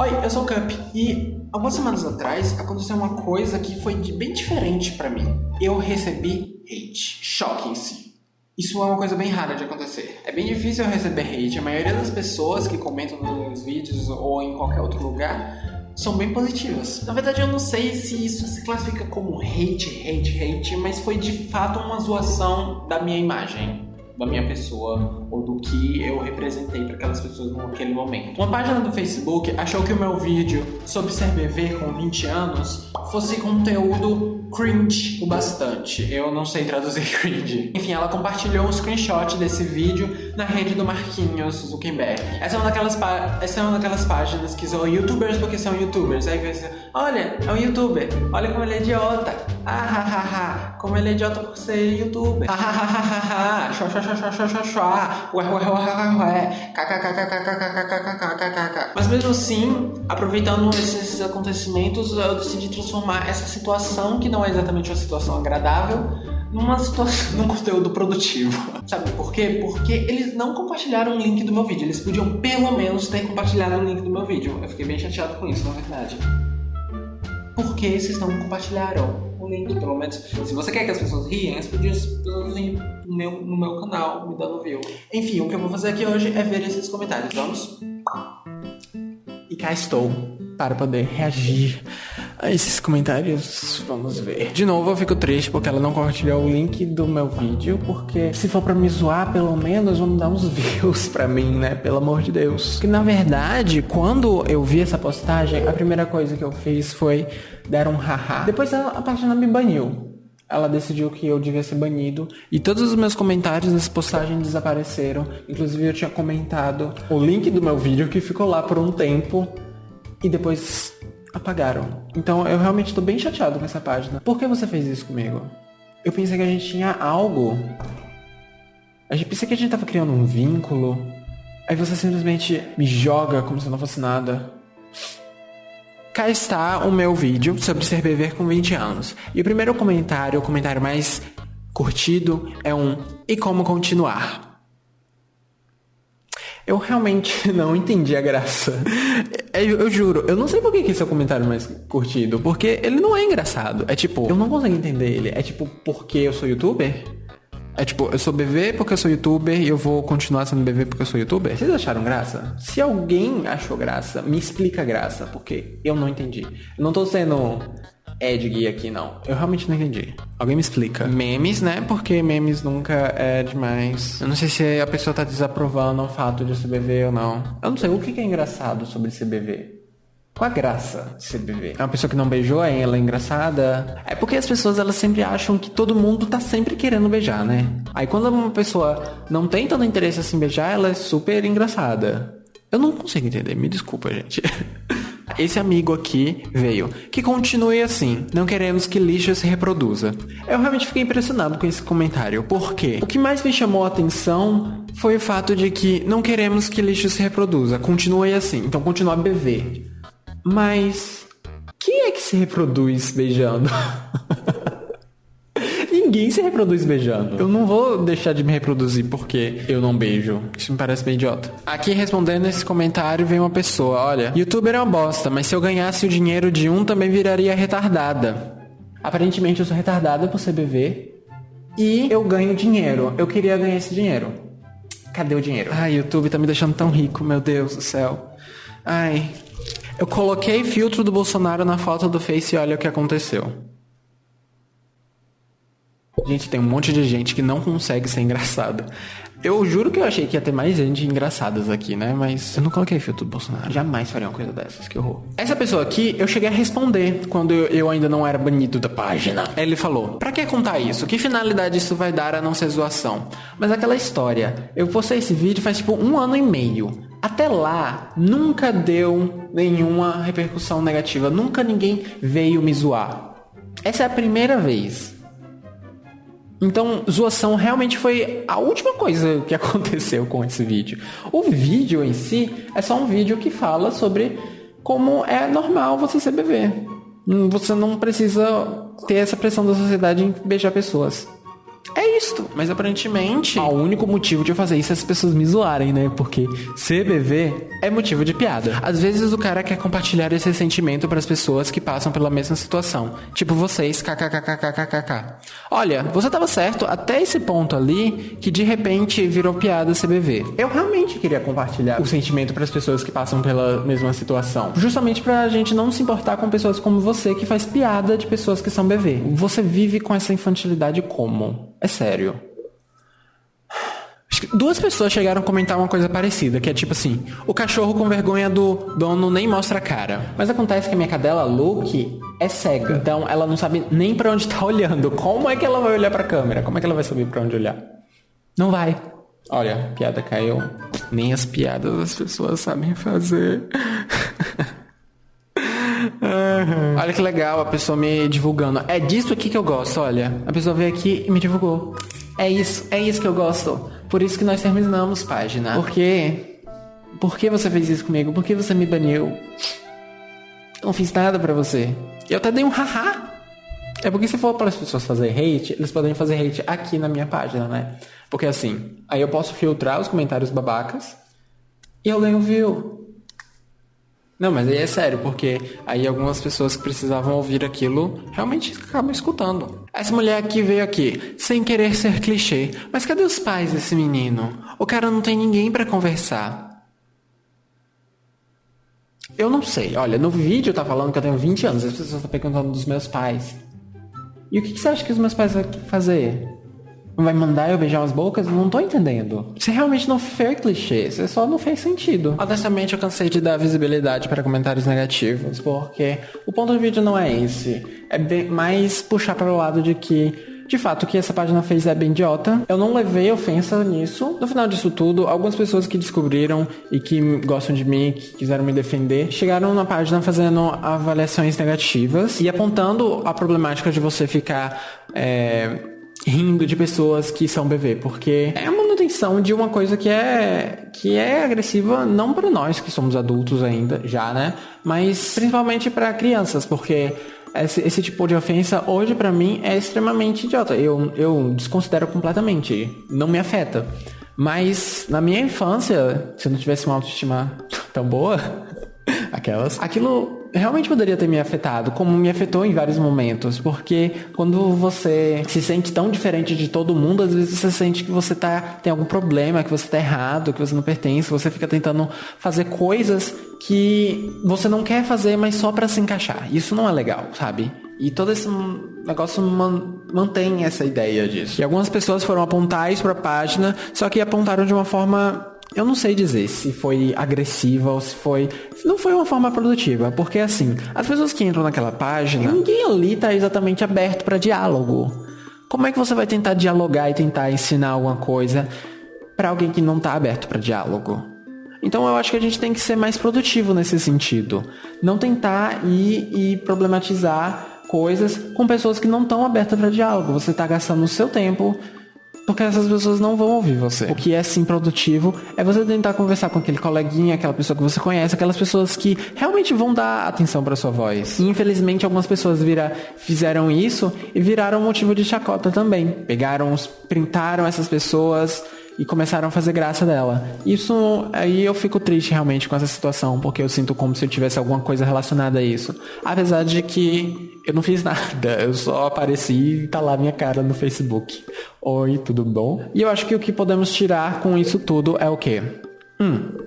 Oi, eu sou o Cup e algumas semanas atrás aconteceu uma coisa que foi de bem diferente pra mim. Eu recebi hate, choquem-se. Isso é uma coisa bem rara de acontecer. É bem difícil eu receber hate. A maioria das pessoas que comentam nos meus vídeos ou em qualquer outro lugar são bem positivas. Na verdade, eu não sei se isso se classifica como hate, hate, hate, mas foi de fato uma zoação da minha imagem da minha pessoa ou do que eu representei para aquelas pessoas naquele momento. Uma página do Facebook achou que o meu vídeo sobre ser bebê com 20 anos fosse conteúdo cringe o bastante. Eu não sei traduzir cringe. Enfim, ela compartilhou um screenshot desse vídeo na rede do Marquinhos Zuckerberg. Essa é uma daquelas, essa é uma daquelas páginas que são youtubers porque são youtubers. Aí você, olha, é um youtuber, olha como ele é idiota. Ah, ha, ha, ha. Como ele é idiota por ser youtuber. Ah, ha, ha, ha, ha, ha mas mesmo assim, aproveitando esses acontecimentos, eu decidi transformar essa situação, que não é exatamente uma situação agradável, numa situação, num conteúdo produtivo. Sabe por quê? Porque eles não compartilharam o link do meu vídeo. Eles podiam pelo menos ter compartilhado o link do meu vídeo. Eu fiquei bem chateado com isso, na verdade. Por que vocês não compartilharam? link, pelo menos. Se você quer que as pessoas riem, as pessoas riem no meu, no meu canal, me dando view. Enfim, o que eu vou fazer aqui hoje é ver esses comentários. Vamos? E cá estou para poder reagir a esses comentários. Vamos ver. De novo, eu fico triste porque ela não compartilhou o link do meu vídeo, porque se for para me zoar, pelo menos vamos dar uns views para mim, né? Pelo amor de Deus. Que na verdade, quando eu vi essa postagem, a primeira coisa que eu fiz foi dar um haha. Depois a, a página me baniu ela decidiu que eu devia ser banido. E todos os meus comentários nessa postagem desapareceram. Inclusive eu tinha comentado o link do meu vídeo que ficou lá por um tempo e depois apagaram. Então eu realmente tô bem chateado com essa página. Por que você fez isso comigo? Eu pensei que a gente tinha algo. A gente pensei que a gente tava criando um vínculo. Aí você simplesmente me joga como se não fosse nada. Cá está o meu vídeo sobre ser beber com 20 anos. E o primeiro comentário, o comentário mais curtido, é um E como continuar? Eu realmente não entendi a graça. Eu, eu, juro, eu não sei por que, esse é o comentário mais curtido. Porque ele não é engraçado. É tipo, eu não consigo entender ele. É tipo, porque eu sou youtuber? É tipo, eu sou BV porque eu sou youtuber e eu vou continuar sendo BV porque eu sou youtuber? Vocês acharam graça? Se alguém achou graça, me explica graça, porque eu não entendi. Eu não tô sendo Ed aqui, não. Eu realmente não entendi. Alguém me explica. Memes, né? Porque memes nunca é demais. Eu não sei se a pessoa tá desaprovando o fato de CBV ou não. Eu não sei o que é engraçado sobre CBV. Qual a graça de CBV? É uma pessoa que não beijou, é ela é engraçada? É porque as pessoas elas sempre acham que todo mundo tá sempre querendo beijar, né? Aí quando uma pessoa não tem tanto interesse assim em beijar, ela é super engraçada. Eu não consigo entender, me desculpa, gente. Esse amigo aqui veio. Que continue assim. Não queremos que lixo se reproduza. Eu realmente fiquei impressionado com esse comentário. Por quê? O que mais me chamou a atenção foi o fato de que não queremos que lixo se reproduza. Continue assim. Então continua a beber. Mas quem é que se reproduz beijando? Ninguém se reproduz beijando. Eu não vou deixar de me reproduzir porque eu não beijo. Isso me parece bem idiota. Aqui respondendo esse comentário vem uma pessoa: Olha, youtuber é uma bosta, mas se eu ganhasse o dinheiro de um também viraria retardada. Aparentemente eu sou retardada por ser bebê. E eu ganho dinheiro. Eu queria ganhar esse dinheiro. Cadê o dinheiro? Ai, YouTube tá me deixando tão rico, meu Deus do céu. Ai. Eu coloquei filtro do Bolsonaro na foto do Face e olha o que aconteceu. Gente, tem um monte de gente que não consegue ser engraçada. Eu juro que eu achei que ia ter mais gente engraçadas aqui, né? Mas eu não coloquei filtro do Bolsonaro. Jamais faria uma coisa dessas, que horror. Essa pessoa aqui, eu cheguei a responder quando eu, ainda não era banido da página. Ele falou: Pra que contar isso? Que finalidade isso vai dar a não ser zoação? Mas aquela história, eu postei esse vídeo faz tipo um ano e meio. Até lá, nunca deu nenhuma repercussão negativa. Nunca ninguém veio me zoar. Essa é a primeira vez. Então, zoação realmente foi a última coisa que aconteceu com esse vídeo. O vídeo em si é só um vídeo que fala sobre como é normal você ser bebê. Você não precisa ter essa pressão da sociedade em beijar pessoas. É isto. Mas aparentemente, o único motivo de eu fazer isso é as pessoas me zoarem, né? Porque CBV é motivo de piada. Às vezes o cara quer compartilhar esse sentimento para as pessoas que passam pela mesma situação. Tipo vocês, kkkkkkk. Olha, você tava certo até esse ponto ali que de repente virou piada CBV. Eu realmente queria compartilhar o sentimento para as pessoas que passam pela mesma situação. Justamente pra gente não se importar com pessoas como você que faz piada de pessoas que são BV. Você vive com essa infantilidade como? É sério. Duas pessoas chegaram a comentar uma coisa parecida, que é tipo assim, o cachorro com vergonha do dono nem mostra a cara. Mas acontece que a minha cadela Luke é cega, então ela não sabe nem para onde tá olhando. Como é que ela vai olhar pra câmera? Como é que ela vai saber para onde olhar? Não vai. Olha, piada caiu. Nem as piadas as pessoas sabem fazer. Olha que legal a pessoa me divulgando. É disso aqui que eu gosto, olha. A pessoa veio aqui e me divulgou. É isso, é isso que eu gosto. Por isso que nós terminamos página. Por quê? Por que você fez isso comigo? Por que você me baniu? Eu não fiz nada para você. Eu até dei um haha. É porque se for para as pessoas fazer hate, eles podem fazer hate aqui na minha página, né? Porque assim, aí eu posso filtrar os comentários babacas e eu leio view. Não, mas aí é sério, porque aí algumas pessoas que precisavam ouvir aquilo realmente acabam escutando. Essa mulher aqui veio aqui, sem querer ser clichê. Mas cadê os pais desse menino? O cara não tem ninguém para conversar. Eu não sei. Olha, no vídeo tá falando que eu tenho 20 anos. As pessoas estão perguntando dos meus pais. E o que, que você acha que os meus pais vão fazer? Vai mandar eu beijar umas bocas? Não tô entendendo. Você realmente não fez clichê, você só não fez sentido. Honestamente, eu cansei de dar visibilidade para comentários negativos, porque o ponto do vídeo não é esse. É mais puxar para o lado de que de fato, o que essa página fez é bem idiota. Eu não levei ofensa nisso. No final disso tudo, algumas pessoas que descobriram e que gostam de mim, que quiseram me defender, chegaram na página fazendo avaliações negativas e apontando a problemática de você ficar. É, rindo de pessoas que são BV, porque é a manutenção de uma coisa que é que é agressiva não para nós que somos adultos ainda, já, né? Mas principalmente para crianças, porque esse, esse, tipo de ofensa hoje para mim é extremamente idiota. Eu, eu desconsidero completamente, não me afeta. Mas na minha infância, se eu não tivesse uma autoestima tão boa, aquelas, aquilo realmente poderia ter me afetado, como me afetou em vários momentos, porque quando você se sente tão diferente de todo mundo, às vezes você sente que você tá, tem algum problema, que você tá errado, que você não pertence, você fica tentando fazer coisas que você não quer fazer, mas só para se encaixar. Isso não é legal, sabe? E todo esse negócio man mantém essa ideia disso. E algumas pessoas foram apontar isso pra página, só que apontaram de uma forma eu não sei dizer se foi agressiva ou se foi. Não foi uma forma produtiva. Porque assim, as pessoas que entram naquela página, ninguém ali tá exatamente aberto para diálogo. Como é que você vai tentar dialogar e tentar ensinar alguma coisa para alguém que não tá aberto para diálogo? Então eu acho que a gente tem que ser mais produtivo nesse sentido. Não tentar ir e problematizar coisas com pessoas que não estão abertas para diálogo. Você está gastando o seu tempo porque essas pessoas não vão ouvir você. O que é sim produtivo é você tentar conversar com aquele coleguinha, aquela pessoa que você conhece, aquelas pessoas que realmente vão dar atenção para sua voz. E, infelizmente, algumas pessoas vira, fizeram isso e viraram motivo de chacota também. Pegaram, printaram essas pessoas e começaram a fazer graça dela. Isso aí eu fico triste realmente com essa situação, porque eu sinto como se eu tivesse alguma coisa relacionada a isso. Apesar de que eu não fiz nada, eu só apareci e tá lá minha cara no Facebook. Oi, tudo bom? E eu acho que o que podemos tirar com isso tudo é o quê? Hum,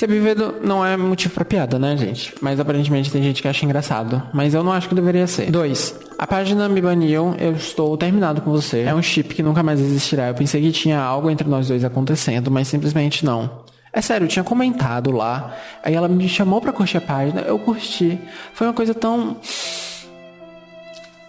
Ser vivido não é motivo pra piada, né, gente? Mas aparentemente tem gente que acha engraçado. Mas eu não acho que deveria ser. 2. A página me baniu, eu estou terminado com você. É um chip que nunca mais existirá. Eu pensei que tinha algo entre nós dois acontecendo, mas simplesmente não. É sério, eu tinha comentado lá. Aí ela me chamou pra curtir a página, eu curti. Foi uma coisa tão.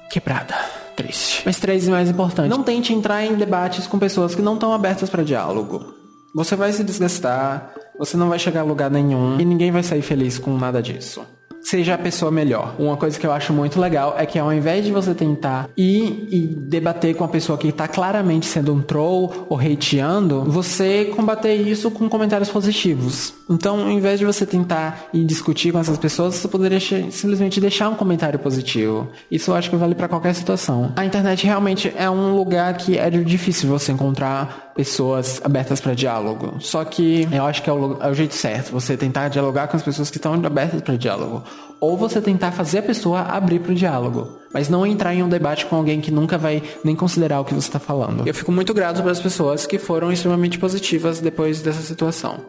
quebrada. Triste. Mas três e mais importante. Não tente entrar em debates com pessoas que não estão abertas para diálogo. Você vai se desgastar, você não vai chegar a lugar nenhum e ninguém vai sair feliz com nada disso. seja a pessoa melhor. Uma coisa que eu acho muito legal é que ao invés de você tentar ir e debater com a pessoa que está claramente sendo um troll ou hateando, você combater isso com comentários positivos. Então, ao invés de você tentar ir discutir com essas pessoas, você poderia simplesmente deixar um comentário positivo. Isso eu acho que vale para qualquer situação. A internet realmente é um lugar que é difícil você encontrar pessoas abertas para diálogo. Só que eu acho que é o, é o jeito certo, você tentar dialogar com as pessoas que estão abertas para diálogo ou você tentar fazer a pessoa abrir para o diálogo, mas não entrar em um debate com alguém que nunca vai nem considerar o que você está falando. Eu fico muito grato para as pessoas que foram extremamente positivas depois dessa situação.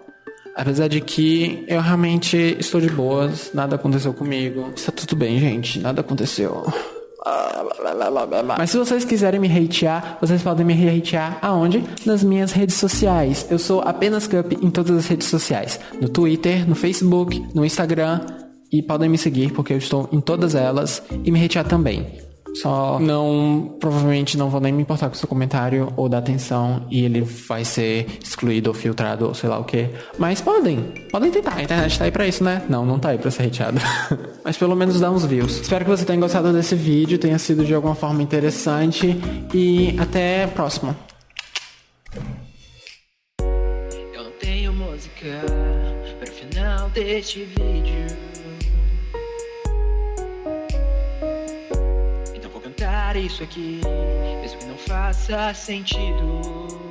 Apesar de que eu realmente estou de boas, nada aconteceu comigo. Está tudo bem, gente, nada aconteceu. Mas se vocês quiserem me hatear, vocês podem me hatear aonde? Nas minhas redes sociais. Eu sou apenas Cup em todas as redes sociais. No Twitter, no Facebook, no Instagram, e podem me seguir porque eu estou em todas elas e me retirar também. Só não, provavelmente não vou nem me importar com o seu comentário ou da atenção e ele vai ser excluído ou filtrado ou sei lá o que. Mas podem, podem tentar. A internet tá aí pra isso, né? Não, não tá aí pra ser reteado. Mas pelo menos dá uns views. Espero que você tenha gostado desse vídeo, tenha sido de alguma forma interessante e até próximo. Eu não tenho música final deste vídeo. Isso aqui, mesmo que não faça sentido.